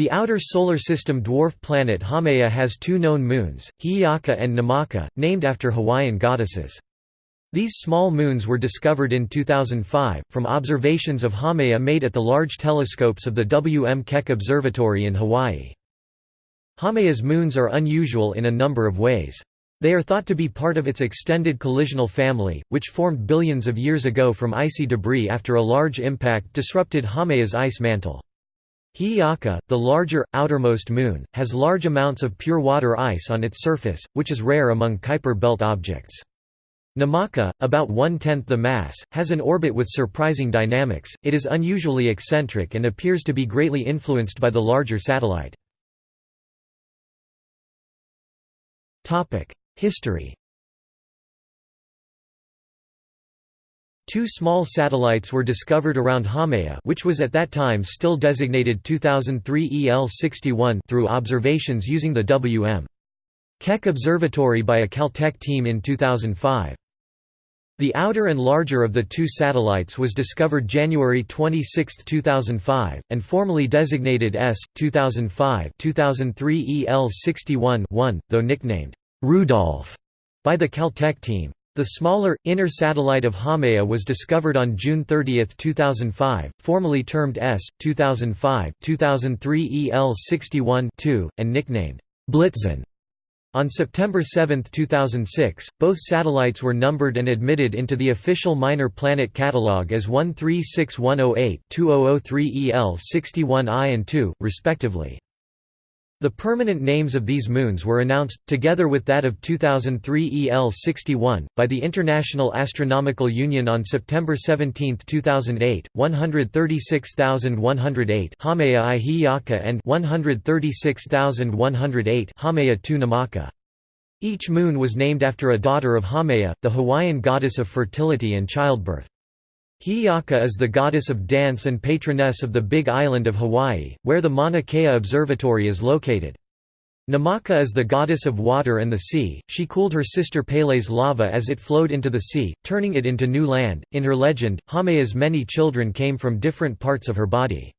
The outer solar system dwarf planet Haumea has two known moons, Hi'iaka and Namaka, named after Hawaiian goddesses. These small moons were discovered in 2005, from observations of Haumea made at the large telescopes of the W. M. Keck Observatory in Hawaii. Haumea's moons are unusual in a number of ways. They are thought to be part of its extended collisional family, which formed billions of years ago from icy debris after a large impact disrupted Haumea's ice mantle. Hi'iaka, the larger, outermost moon, has large amounts of pure water ice on its surface, which is rare among Kuiper belt objects. Namaka, about one-tenth the mass, has an orbit with surprising dynamics, it is unusually eccentric and appears to be greatly influenced by the larger satellite. History Two small satellites were discovered around Haumea which was at that time still designated 2003 EL61 through observations using the W.M. Keck Observatory by a Caltech team in 2005. The outer and larger of the two satellites was discovered January 26, 2005, and formally designated S. 2005 2003 EL61-1, though nicknamed Rudolph by the Caltech team. The smaller, inner satellite of Haumea was discovered on June 30, 2005, formally termed S. 2005 2003 EL61-2, and nicknamed Blitzen. On September 7, 2006, both satellites were numbered and admitted into the official Minor Planet Catalog as 136108 2003 EL61I and 2, respectively. The permanent names of these moons were announced, together with that of 2003 EL61, by the International Astronomical Union on September 17, 2008, 136108 Haumea i Hi'iaka and 136108 Haumea 2 Namaka. Each moon was named after a daughter of Haumea, the Hawaiian goddess of fertility and childbirth. Hi'iaka is the goddess of dance and patroness of the Big Island of Hawaii, where the Mauna Kea Observatory is located. Namaka is the goddess of water and the sea, she cooled her sister Pele's lava as it flowed into the sea, turning it into new land. In her legend, Haumea's many children came from different parts of her body.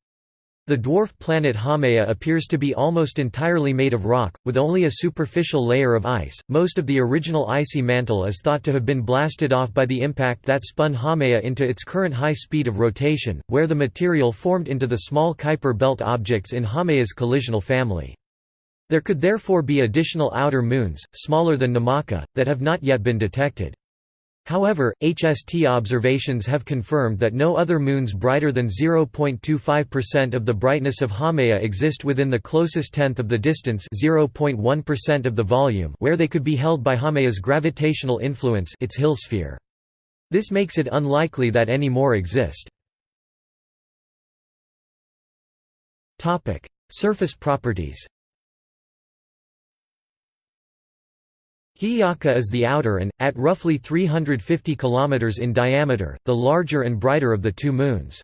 The dwarf planet Haumea appears to be almost entirely made of rock, with only a superficial layer of ice. Most of the original icy mantle is thought to have been blasted off by the impact that spun Haumea into its current high speed of rotation, where the material formed into the small Kuiper belt objects in Haumea's collisional family. There could therefore be additional outer moons, smaller than Namaka, that have not yet been detected. However, HST observations have confirmed that no other moons brighter than 0.25% of the brightness of Haumea exist within the closest tenth of the distance 0.1% of the volume where they could be held by Haumea's gravitational influence its Hill sphere. This makes it unlikely that any more exist. Surface properties Hi'iaka is the outer and, at roughly 350 km in diameter, the larger and brighter of the two moons.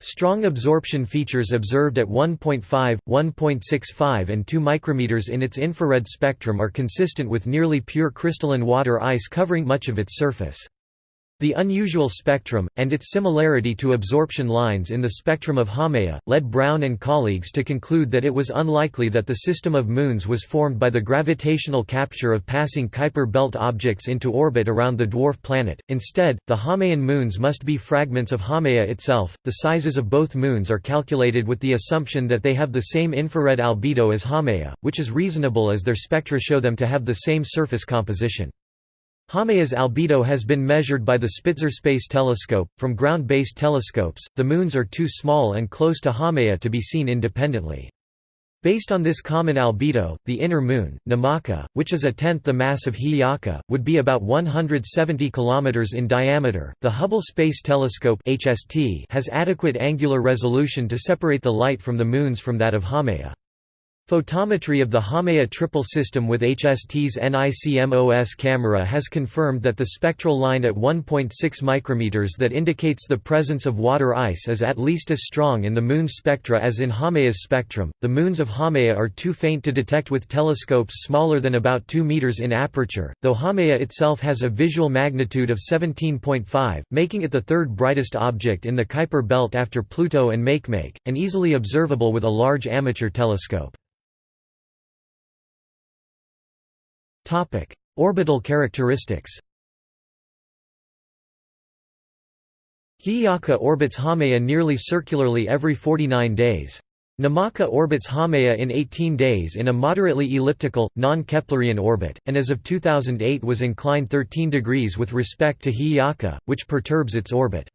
Strong absorption features observed at 1.5, 1.65 and 2 micrometers in its infrared spectrum are consistent with nearly pure crystalline water ice covering much of its surface. The unusual spectrum, and its similarity to absorption lines in the spectrum of Haumea, led Brown and colleagues to conclude that it was unlikely that the system of moons was formed by the gravitational capture of passing Kuiper belt objects into orbit around the dwarf planet. Instead, the Haumean moons must be fragments of Haumea itself. The sizes of both moons are calculated with the assumption that they have the same infrared albedo as Haumea, which is reasonable as their spectra show them to have the same surface composition. Haumea's albedo has been measured by the Spitzer Space Telescope. From ground based telescopes, the moons are too small and close to Haumea to be seen independently. Based on this common albedo, the inner moon, Namaka, which is a tenth the mass of Hi'iaka, would be about 170 km in diameter. The Hubble Space Telescope (HST) has adequate angular resolution to separate the light from the moons from that of Haumea. Photometry of the Haumea triple system with HST's NICMOS camera has confirmed that the spectral line at 1.6 micrometers that indicates the presence of water ice is at least as strong in the Moon's spectra as in Haumea's spectrum. The moons of Haumea are too faint to detect with telescopes smaller than about 2 meters in aperture, though Haumea itself has a visual magnitude of 17.5, making it the third brightest object in the Kuiper belt after Pluto and Makemake, and easily observable with a large amateur telescope. Orbital characteristics Hi'iaka orbits Haumea nearly circularly every 49 days. Namaka orbits Haumea in 18 days in a moderately elliptical, non-Keplerian orbit, and as of 2008 was inclined 13 degrees with respect to Hi'iaka, which perturbs its orbit.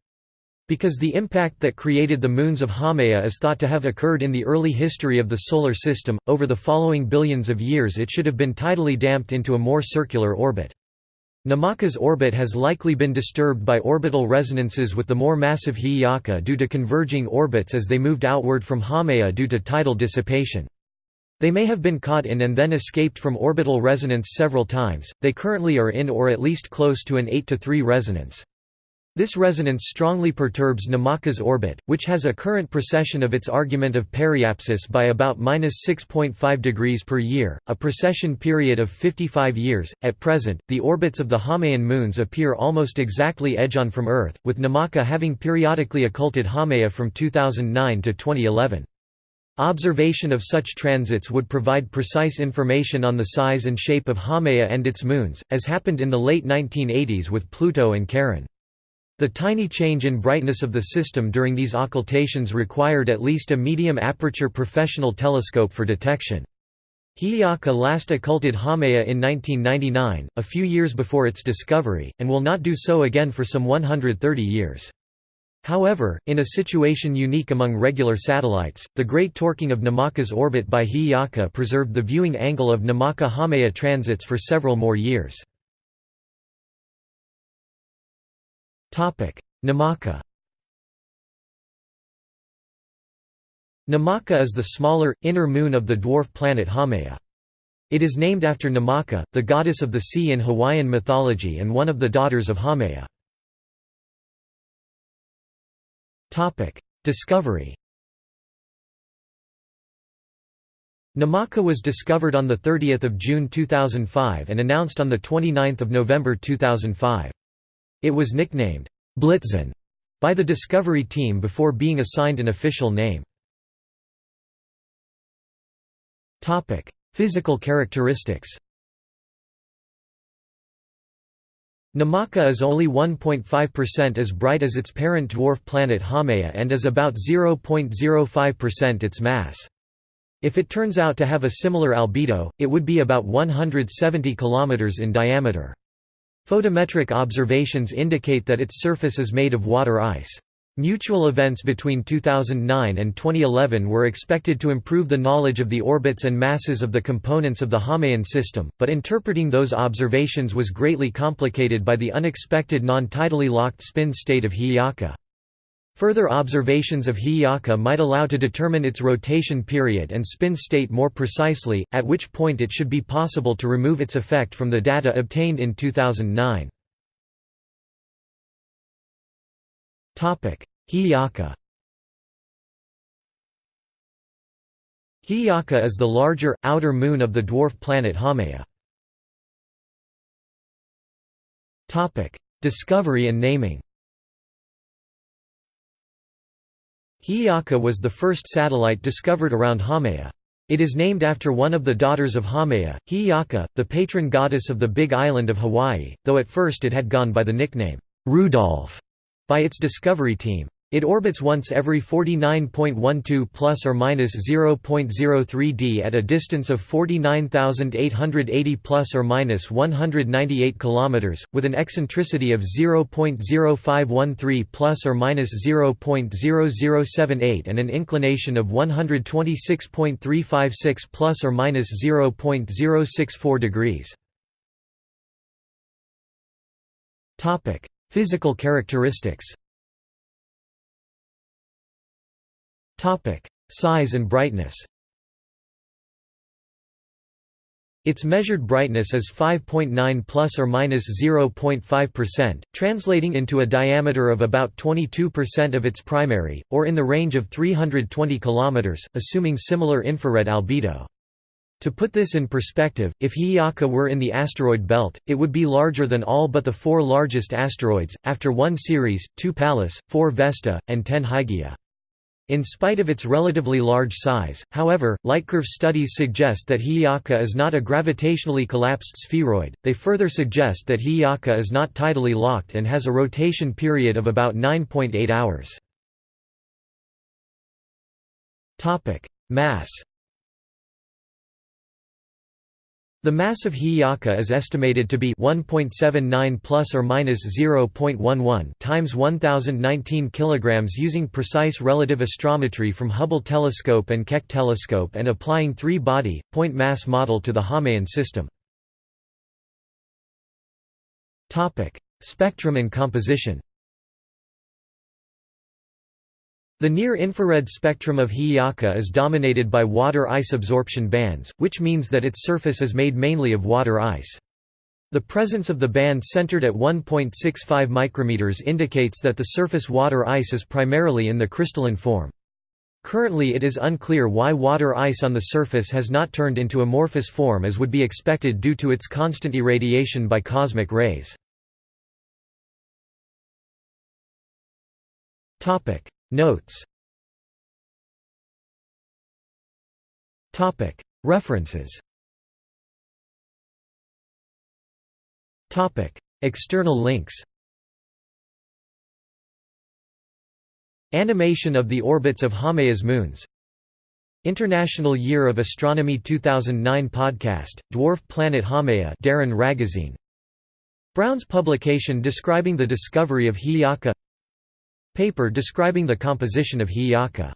Because the impact that created the moons of Haumea is thought to have occurred in the early history of the Solar System, over the following billions of years it should have been tidally damped into a more circular orbit. Namaka's orbit has likely been disturbed by orbital resonances with the more massive Hi'iaka due to converging orbits as they moved outward from Haumea due to tidal dissipation. They may have been caught in and then escaped from orbital resonance several times, they currently are in or at least close to an 8 to 3 resonance. This resonance strongly perturbs Namaka's orbit, which has a current precession of its argument of periapsis by about 6.5 degrees per year, a precession period of 55 years. At present, the orbits of the Haumean moons appear almost exactly edge-on from Earth, with Namaka having periodically occulted Haumea from 2009 to 2011. Observation of such transits would provide precise information on the size and shape of Haumea and its moons, as happened in the late 1980s with Pluto and Charon. The tiny change in brightness of the system during these occultations required at least a medium aperture professional telescope for detection. Hi'iaka last occulted Haumea in 1999, a few years before its discovery, and will not do so again for some 130 years. However, in a situation unique among regular satellites, the great torquing of Namaka's orbit by Hi'iaka preserved the viewing angle of Namaka-Haumea transits for several more years. Namaka Namaka is the smaller, inner moon of the dwarf planet Haumea. It is named after Namaka, the goddess of the sea in Hawaiian mythology and one of the daughters of Haumea. Discovery Namaka was discovered on 30 June 2005 and announced on 29 November 2005. It was nicknamed Blitzen by the Discovery team before being assigned an official name. Physical characteristics. Namaka is only 1.5% as bright as its parent dwarf planet Haumea and is about 0.05% its mass. If it turns out to have a similar albedo, it would be about 170 km in diameter. Photometric observations indicate that its surface is made of water ice. Mutual events between 2009 and 2011 were expected to improve the knowledge of the orbits and masses of the components of the Haumean system, but interpreting those observations was greatly complicated by the unexpected non-tidally locked spin state of Hi'iaka. Further observations of Hi'iaka might allow to determine its rotation period and spin state more precisely, at which point it should be possible to remove its effect from the data obtained in 2009. Hi'iaka Hi'iaka is the larger, outer moon of the dwarf planet Haumea. Discovery and naming Hi'iaka was the first satellite discovered around Haumea. It is named after one of the daughters of Haumea, Hi'iaka, the patron goddess of the Big Island of Hawaii, though at first it had gone by the nickname, Rudolph, by its discovery team. It orbits once every 49.12 plus or minus 0.03 d at a distance of 49,880 plus or minus 198 kilometers, with an eccentricity of 0.0513 plus or minus 0.0078 and an inclination of 126.356 plus or minus 0.064 degrees. Topic: Physical characteristics. Topic: Size and brightness. Its measured brightness is 5.9 plus or minus 0.5%, translating into a diameter of about 22% of its primary, or in the range of 320 km, assuming similar infrared albedo. To put this in perspective, if Hi'iaka were in the asteroid belt, it would be larger than all but the four largest asteroids, after 1 Ceres, 2 Pallas, 4 Vesta, and 10 Hygiea. In spite of its relatively large size, however, lightcurve studies suggest that Hi'iaka is not a gravitationally collapsed spheroid, they further suggest that Hi'iaka is not tidally locked and has a rotation period of about 9.8 hours. Mass The mass of Hi'iaka is estimated to be 1.79 plus or minus 0.11 times 1019 kilograms using precise relative astrometry from Hubble telescope and Keck telescope and applying three-body point mass model to the Haumean system. Topic: Spectrum and composition. The near-infrared spectrum of Hi'iaka is dominated by water ice absorption bands, which means that its surface is made mainly of water ice. The presence of the band centered at 1.65 micrometers indicates that the surface water ice is primarily in the crystalline form. Currently it is unclear why water ice on the surface has not turned into amorphous form as would be expected due to its constant irradiation by cosmic rays. Notes. References. External links. Animation of the orbits of Haumea moons. International Year of Astronomy 2009 podcast, Dwarf Planet Haumea Darin Ragozzine. Brown's publication describing the discovery of Hi'iaka Paper describing the composition of Hi'iaka